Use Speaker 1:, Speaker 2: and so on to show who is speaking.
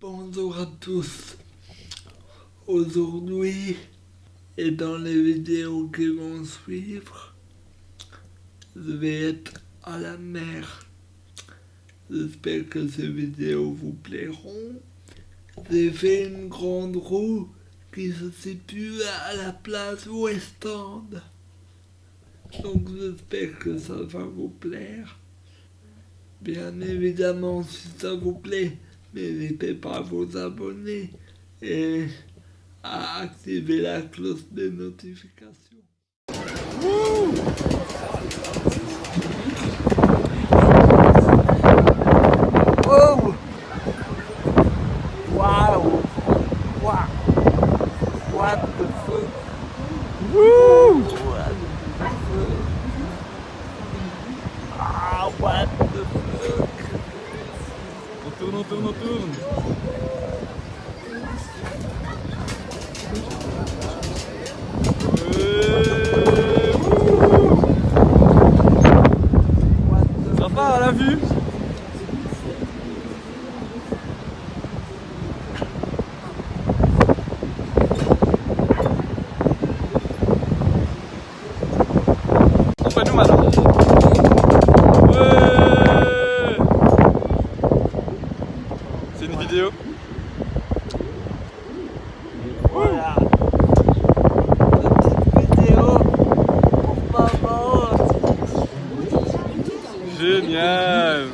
Speaker 1: Bonjour à tous. Aujourd'hui et dans les vidéos qui vont suivre, je vais être à la mer. J'espère que ces vidéos vous plairont. J'ai fait une grande roue qui se situe à la place West. Donc j'espère que ça va vous plaire. Bien évidemment, si ça vous plaît, n'hésitez pas à vous abonner et à activer la cloche des notifications.
Speaker 2: Wow! Wow What the fuck? Woo What the fuck? Ah what the fuck? On tourne, on tourne, on tourne Euh. Ça part à la vue. C'est une vidéo.
Speaker 1: Voilà. Petite vidéo pour maman.
Speaker 2: Génial